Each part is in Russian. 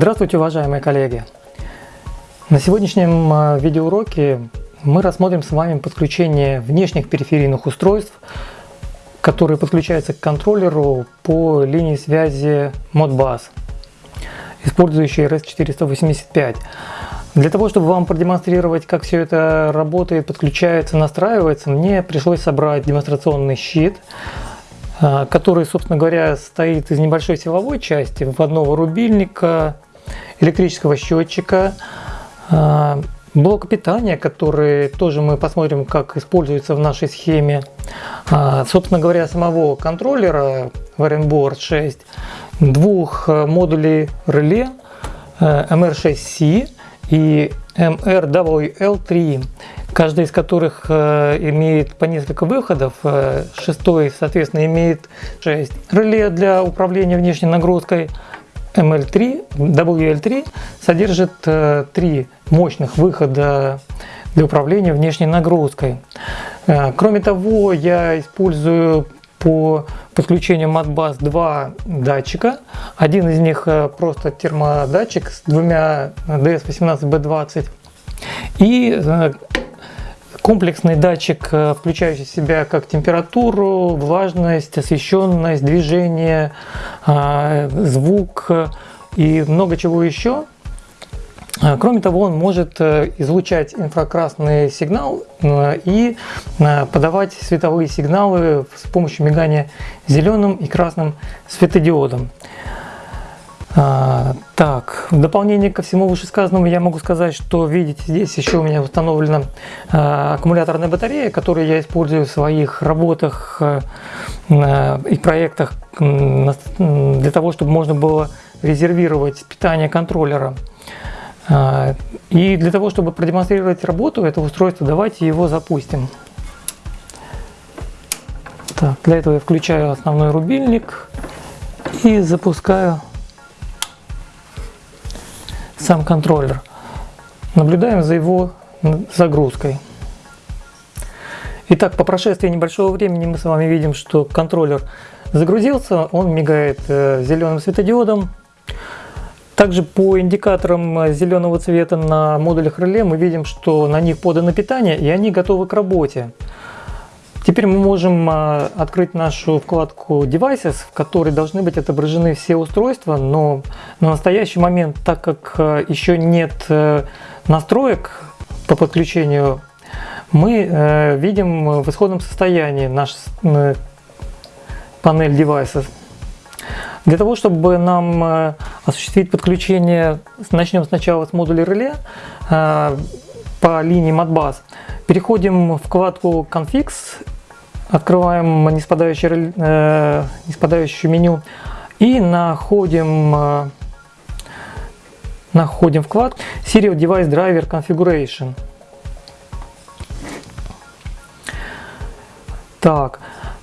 Здравствуйте, уважаемые коллеги! На сегодняшнем а, видеоуроке мы рассмотрим с вами подключение внешних периферийных устройств, которые подключаются к контроллеру по линии связи Modbus, использующей RS485. Для того, чтобы вам продемонстрировать, как все это работает, подключается, настраивается, мне пришлось собрать демонстрационный щит, а, который, собственно говоря, стоит из небольшой силовой части, вводного рубильника, электрического счетчика, а, блока питания, который тоже мы посмотрим, как используется в нашей схеме. А, собственно говоря, самого контроллера Warrenboard 6, двух модулей реле MR6C и MRWL3 каждый из которых э, имеет по несколько выходов. Э, шестой, соответственно, имеет 6 реле для управления внешней нагрузкой. ML3, WL3 содержит э, три мощных выхода для управления внешней нагрузкой. Кроме того, я использую по подключению Modbus два датчика. Один из них просто термодатчик с двумя DS18B20 и Комплексный датчик, э, включающий в себя как температуру, влажность, освещенность, движение, а, звук и много чего еще. А, кроме того, он может э, излучать инфракрасный сигнал э, и подавать световые сигналы с помощью мигания зеленым и красным светодиодом. А, так, в дополнение ко всему вышесказанному я могу сказать, что видите, здесь еще у меня установлена а, аккумуляторная батарея, которую я использую в своих работах а, и проектах для того, чтобы можно было резервировать питание контроллера. А, и для того, чтобы продемонстрировать работу этого устройства, давайте его запустим. Так, для этого я включаю основной рубильник и запускаю сам контроллер. Наблюдаем за его загрузкой. Итак, по прошествии небольшого времени мы с вами видим, что контроллер загрузился, он мигает э, зеленым светодиодом. Также по индикаторам зеленого цвета на модулях реле мы видим, что на них подано питание и они готовы к работе. Теперь мы можем а, открыть нашу вкладку Devices, в которой должны быть отображены все устройства, но на настоящий момент, так как а, еще нет э, настроек по подключению, мы э, видим в исходном состоянии наш э, панель Devices. Для того, чтобы нам осуществить подключение, начнем сначала с модуля реле по линии Modbus. Переходим в вкладку Configs, открываем неспадающее, э, неспадающее меню и находим, э, находим вклад Serial Device Driver Configuration. Так,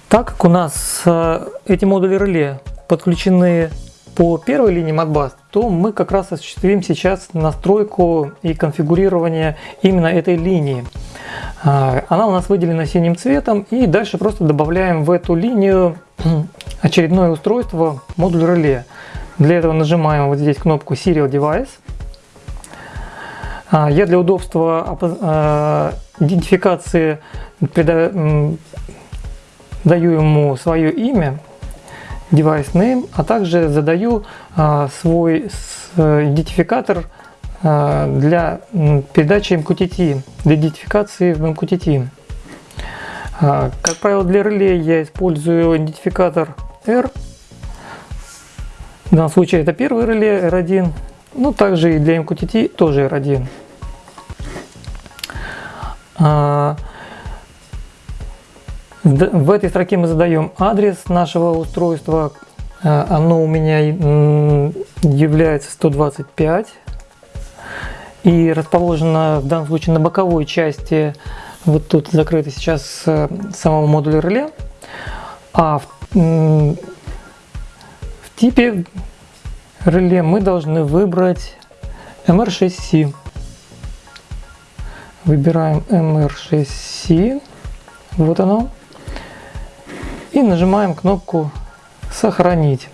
так как у нас э, эти модули реле подключены по первой линии Modbus, то мы как раз осуществим сейчас настройку и конфигурирование именно этой линии. А, она у нас выделена синим цветом и дальше просто добавляем в эту линию очередное устройство, модуль реле. Для этого нажимаем вот здесь кнопку Serial Device. А, я для удобства а, идентификации даю ему свое имя, device name, а также задаю свой идентификатор для передачи MQTT, для идентификации в MQTT. А, как правило, для реле я использую идентификатор R. В данном случае это первый реле R1, ну также и для MQTT тоже R1. В этой строке мы задаем адрес нашего устройства. А, оно у меня является 125 и расположено в данном случае на боковой части, вот тут закрыто сейчас э, самого модуля реле. А в, в типе реле мы должны выбрать MR6C. Выбираем MR6C, вот оно и нажимаем кнопку «Сохранить».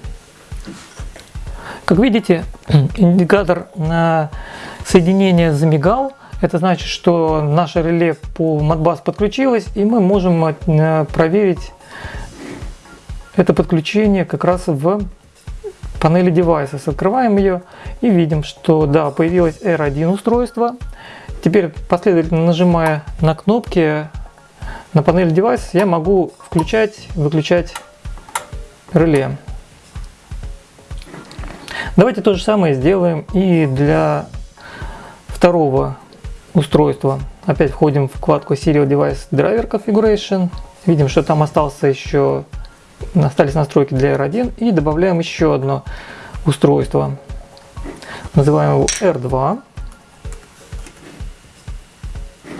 Как видите, индикатор на соединение замигал. Это значит, что наше реле по Modbus подключилось, и мы можем э, проверить это подключение как раз в панели Devices. Открываем ее и видим, что да, появилось R1 устройство. Теперь последовательно нажимая на кнопки на панели Devices, я могу включать, выключать реле. Давайте то же самое сделаем и для второго устройства. Опять входим в вкладку Serial Device Driver Configuration. Видим, что там остался еще, остались настройки для R1 и добавляем еще одно устройство. Называем его R2.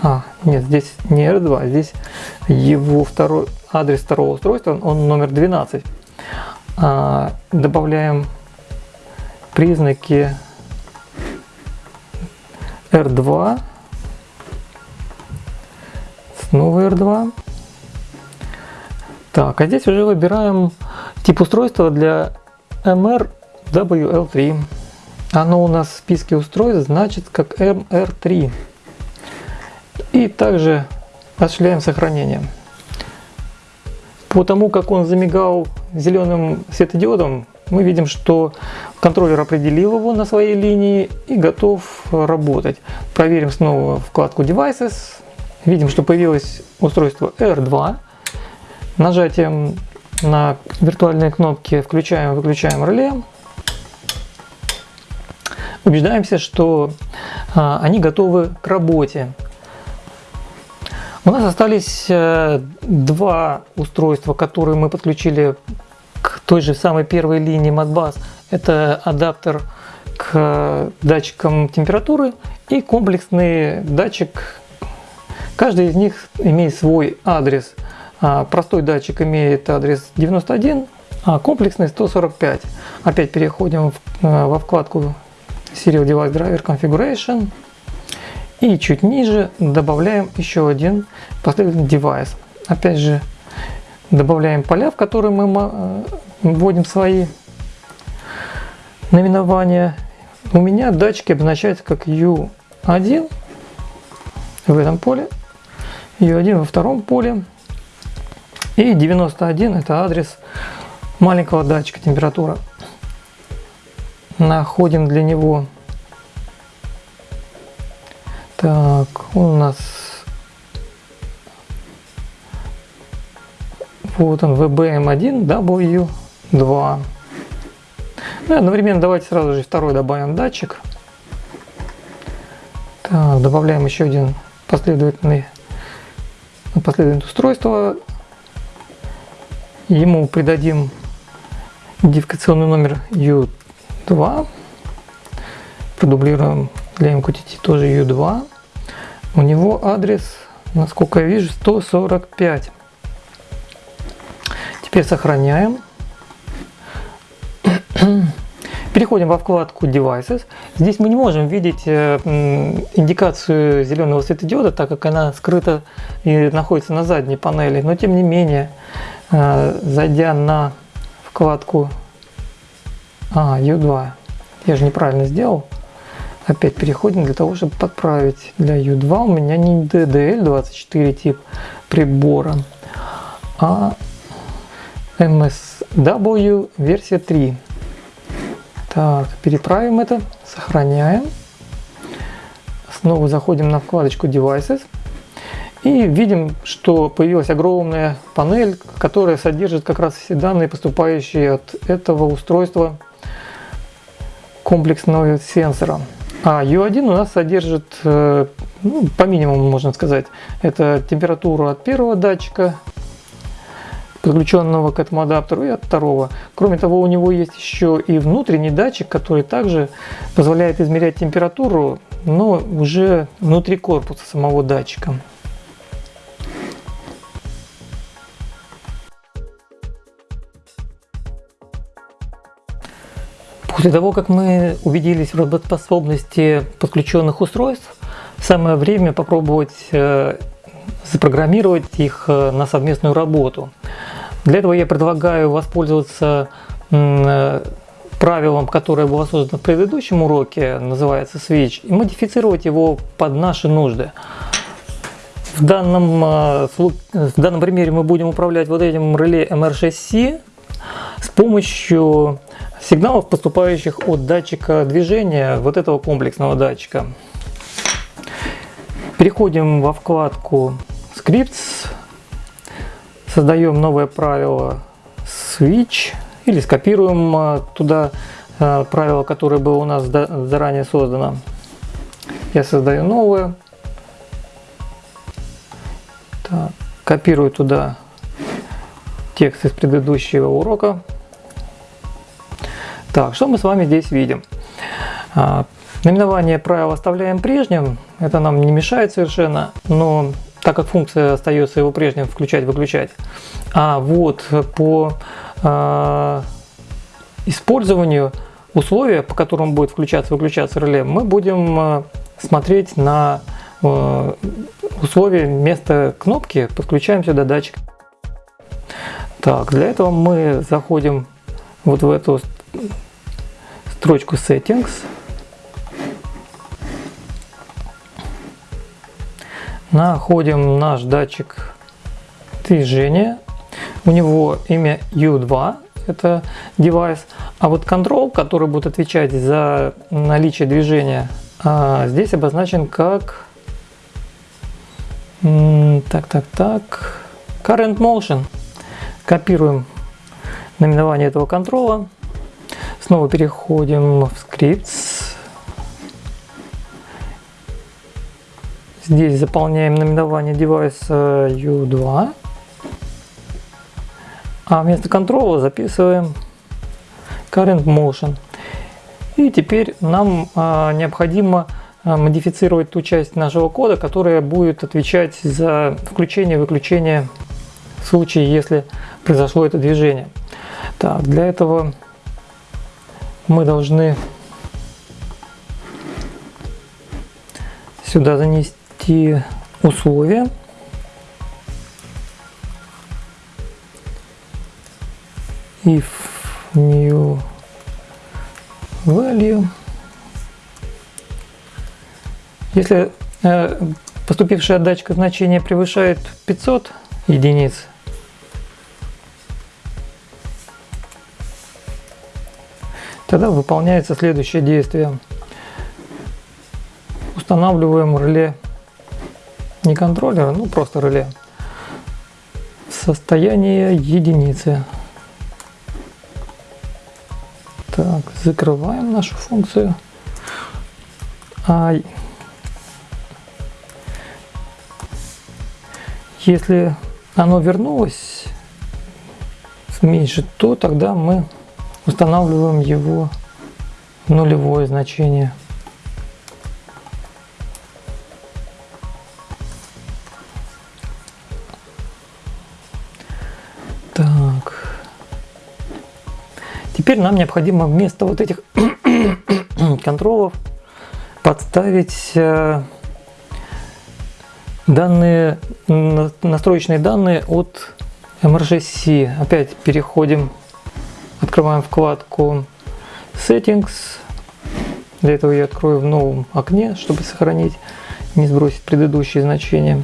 А, нет, здесь не R2, а здесь его второй адрес второго устройства, он номер 12. А, добавляем признаки R2, снова R2. Так, а здесь уже выбираем тип устройства для MRWL3. Оно у нас в списке устройств значит как MR3. И также осуществляем сохранение. По тому, как он замигал зеленым светодиодом, мы видим, что контроллер определил его на своей линии и готов работать. Проверим снова вкладку Devices. Видим, что появилось устройство R2. Нажатием на виртуальные кнопки включаем выключаем реле. Убеждаемся, что а, они готовы к работе. У нас остались э, два устройства, которые мы подключили той же самой первой линии Modbus. Это адаптер к датчикам температуры и комплексный датчик. Каждый из них имеет свой адрес. А, простой датчик имеет адрес 91, а комплексный 145. Опять переходим э, во вкладку Serial Device Driver Configuration. И чуть ниже добавляем еще один последовательный девайс. Опять же, добавляем поля, в которые мы э, вводим свои наименования. У меня датчики обозначаются как U1 в этом поле, U1 во втором поле. И 91 это адрес маленького датчика температура. Находим для него так, у нас вот он VBM1 W2. Ну и одновременно давайте сразу же второй добавим датчик. Так, добавляем еще один последовательный последовательное устройство. Ему придадим идентификационный номер U2. Продублируем для MQTT тоже U2. У него адрес, насколько я вижу, 145. Теперь сохраняем. Переходим во вкладку Devices. Здесь мы не можем видеть э, индикацию зеленого светодиода, так как она скрыта и находится на задней панели. Но тем не менее, э, зайдя на вкладку а, U2, я же неправильно сделал, Опять переходим для того, чтобы подправить. Для U2 у меня не DDL24 тип прибора, а MSW версия 3. Так, переправим это, сохраняем. Снова заходим на вкладочку Devices. И видим, что появилась огромная панель, которая содержит как раз все данные, поступающие от этого устройства комплексного сенсора. А U1 у нас содержит, э, ну, по минимуму можно сказать, это температуру от первого датчика, подключенного к этому адаптеру, и от второго. Кроме того, у него есть еще и внутренний датчик, который также позволяет измерять температуру, но уже внутри корпуса самого датчика. После того, как мы убедились в работоспособности подключенных устройств, самое время попробовать э, запрограммировать их э, на совместную работу. Для этого я предлагаю воспользоваться э, правилам, которое было создано в предыдущем уроке, называется switch, и модифицировать его под наши нужды. В данном, э, в данном примере мы будем управлять вот этим реле MR6C с помощью сигналов, поступающих от датчика движения, вот этого комплексного датчика. Переходим во вкладку Scripts, создаем новое правило Switch или скопируем э, туда э, правило, которое было у нас заранее создано. Я создаю новое. Так, копирую туда текст из предыдущего урока. Так, что мы с вами здесь видим? А, наименование правил оставляем прежним, это нам не мешает совершенно, но так как функция остается его прежним включать-выключать. А вот по э, использованию условия, по которым будет включаться-выключаться реле, мы будем э, смотреть на э, условия вместо кнопки, подключаем сюда датчик. Так, для этого мы заходим вот в эту строчку Settings. Находим наш датчик движения. У него имя U2, это девайс. А вот control, который будет отвечать за наличие движения, а, здесь обозначен как... Так, так, так. Current Motion. Копируем наименование этого контрола. Снова переходим в Scripts. Здесь заполняем наименование девайса U2. А вместо контрола записываем Current Motion. И теперь нам а, необходимо а, модифицировать ту часть нашего кода, которая будет отвечать за включение и выключение в случае, если произошло это движение. Так, для этого мы должны сюда занести условия. if new value если э, поступившая датчика значение превышает 500 единиц Тогда выполняется следующее действие. Устанавливаем реле, не контроллера, ну просто реле, состояние единицы. Так, закрываем нашу функцию. А если оно вернулось меньше, то тогда мы устанавливаем его нулевое значение. Теперь нам необходимо вместо вот этих контролов подставить э, данные, настроечные данные от MRGC. Опять переходим Открываем вкладку Settings. Для этого я открою в новом окне, чтобы сохранить, не сбросить предыдущие значения.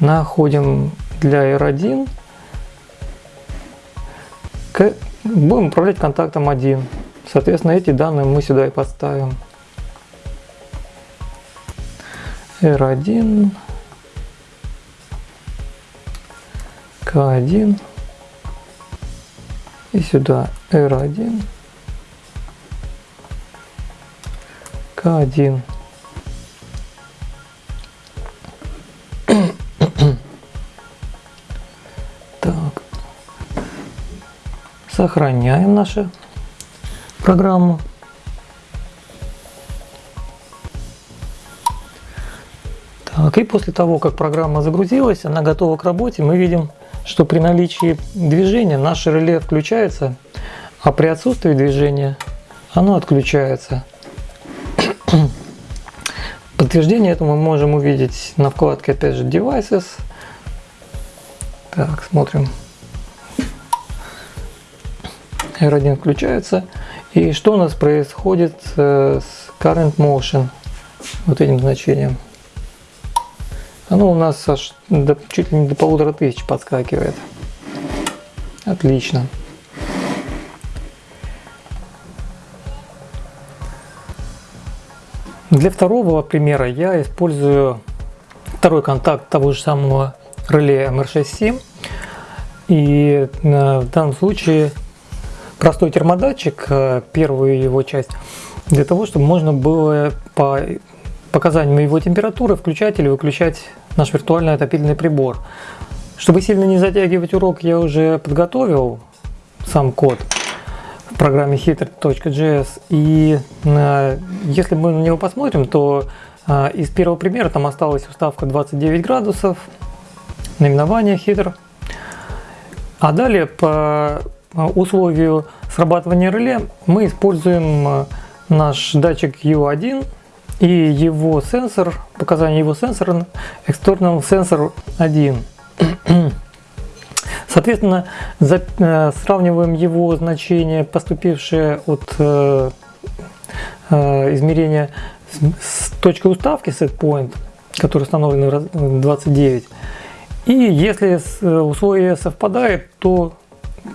Находим для R1. Будем управлять контактом 1. Соответственно, эти данные мы сюда и подставим. R1. К1 и сюда R1, К1. Сохраняем нашу программу. Так, и после того, как программа загрузилась, она готова к работе, мы видим что при наличии движения наше реле включается, а при отсутствии движения оно отключается. Подтверждение этому мы можем увидеть на вкладке опять же Devices. Так, смотрим. R1 включается. И что у нас происходит э, с current motion, вот этим значением. Оно у нас аж до, чуть ли не до полутора тысяч подскакивает. Отлично. Для второго примера я использую второй контакт того же самого реле MR67. И э, в данном случае простой термодатчик, э, первую его часть, для того, чтобы можно было по показаниям его температуры включать или выключать наш виртуальный отопительный прибор. Чтобы сильно не затягивать урок, я уже подготовил сам код в программе heater.js. И э, если мы на него посмотрим, то э, из первого примера там осталась уставка 29 градусов, наименование heater. А далее по условию срабатывания реле мы используем э, наш датчик U1 и его сенсор, показания его сенсора External Sensor 1. Соответственно, за, э, сравниваем его значение, поступившее от э, э, измерения с, с точкой уставки set point, который установлен 29. И если э, условие совпадает, то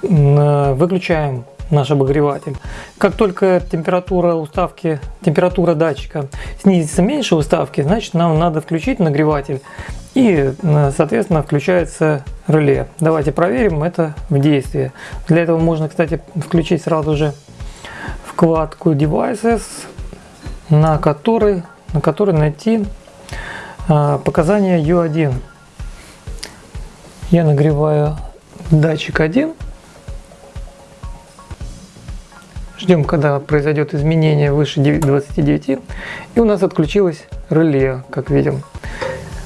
выключаем наш обогреватель. Как только температура уставки, температура датчика снизится меньше уставки, значит нам надо включить нагреватель и, э, соответственно, включается реле. Давайте проверим это в действии. Для этого можно, кстати, включить сразу же вкладку Devices, на которой, на которой найти э, показания U1. Я нагреваю датчик 1 Ждем, когда произойдет изменение выше 29. И у нас отключилось реле, как видим.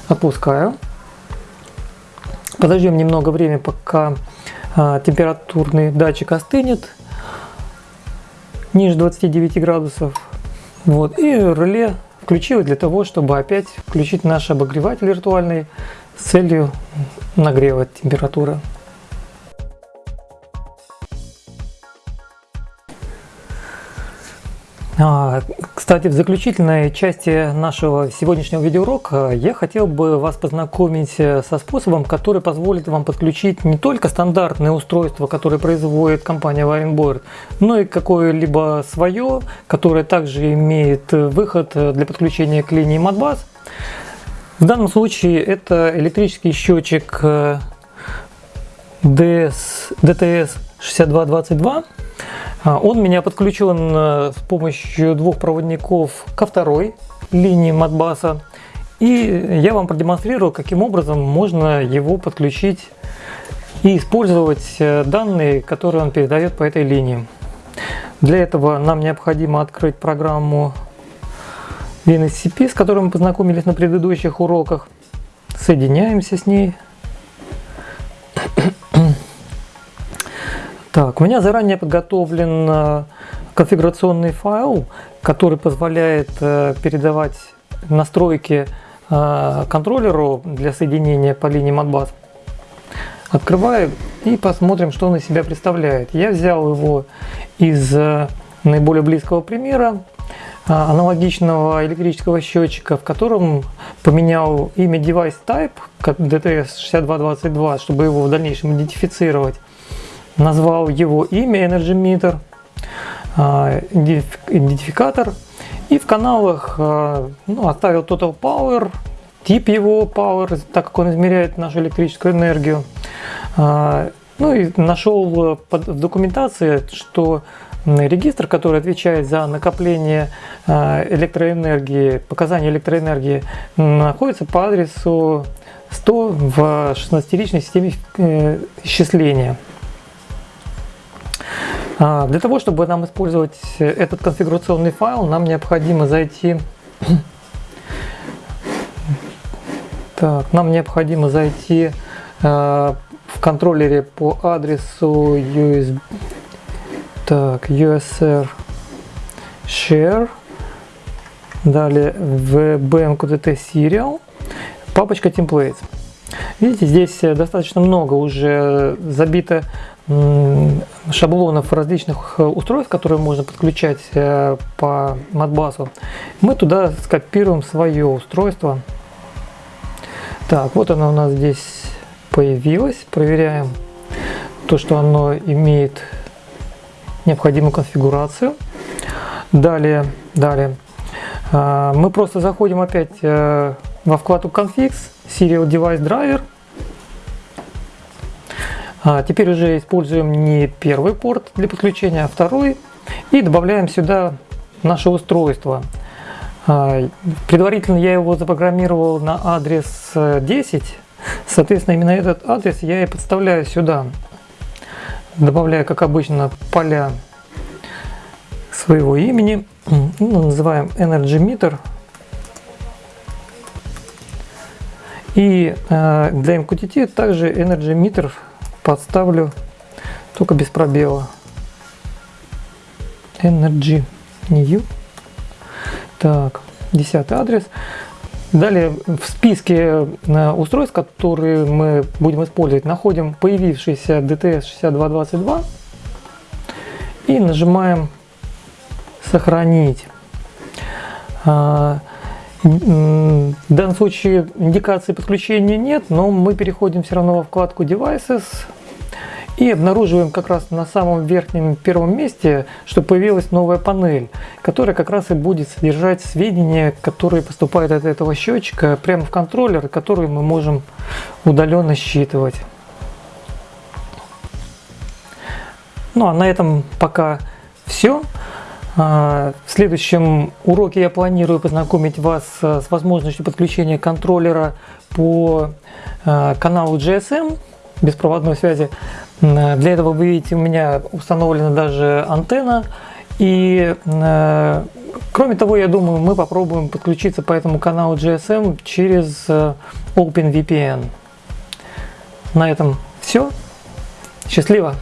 Отпускаю. Подождем немного времени, пока а, температурный датчик остынет ниже 29 градусов. Вот. И реле включилось для того, чтобы опять включить наш обогреватель виртуальный с целью нагрева температуры. Кстати, в заключительной части нашего сегодняшнего видеоурока я хотел бы вас познакомить э, со способом, который позволит вам подключить не только стандартное устройство, которое производит компания Wiringboard, но и какое-либо свое, которое также имеет выход для подключения к линии Modbus. В данном случае это электрический счетчик DTS 6222 а, он меня подключен с помощью двух проводников ко второй линии Modbus. И я вам продемонстрирую, каким образом можно его подключить и использовать э, данные, которые он передает по этой линии. Для этого нам необходимо открыть программу WinSCP, с которой мы познакомились на предыдущих уроках. Соединяемся с ней. Так, у меня заранее подготовлен э, конфигурационный файл, который позволяет э, передавать настройки э, контроллеру для соединения по линии Modbus. Открываю и посмотрим, что он из себя представляет. Я взял его из наиболее близкого примера, аналогичного электрического счетчика, в котором поменял имя device type, как DTS6222, чтобы его в дальнейшем идентифицировать назвал его имя Energy Meter, а, идентификатор и в каналах а, ну, оставил Total Power, тип его Power, так как он измеряет нашу электрическую энергию. А, ну и нашел в документации, что регистр, который отвечает за накопление электроэнергии, показания электроэнергии, находится по адресу 100 в 16-личной системе э, исчисления. А, для того, чтобы нам использовать этот конфигурационный файл, нам необходимо зайти так, нам необходимо зайти э, в контроллере по адресу USB, так, USR share, далее в BMQDT serial, папочка templates. Видите, здесь достаточно много уже забито шаблонов различных устройств, которые можно подключать по Modbus, мы туда скопируем свое устройство. Так, вот оно у нас здесь появилось. Проверяем то, что оно имеет необходимую конфигурацию. Далее, далее а, мы просто заходим опять э, во вкладку Configs, Serial Device Driver. А, теперь уже используем не первый порт для подключения, а второй. И добавляем сюда наше устройство. А, предварительно я его запрограммировал на адрес 10. Э, Соответственно, именно этот адрес я и подставляю сюда. Добавляю, как обычно, поля своего имени. Ну, называем Energy Meter. И э, для MQTT также Energy Meter подставлю только без пробела. Energy New. Так, десятый адрес. Далее в списке э, устройств, которые мы будем использовать, находим появившийся DTS 6222 и нажимаем сохранить. В данном случае индикации подключения нет, но мы переходим все равно во вкладку Devices и обнаруживаем как раз на самом верхнем первом месте, что появилась новая панель, которая как раз и будет содержать сведения, которые поступают от этого счетчика прямо в контроллер, которые мы можем удаленно считывать. Ну а на этом пока все. А, в следующем уроке я планирую познакомить вас с возможностью подключения контроллера по а, каналу GSM беспроводной связи. Для этого вы видите у меня установлена даже антенна. И кроме того, я думаю, мы попробуем подключиться по этому каналу GSM через э, OpenVPN. На этом все. Счастливо!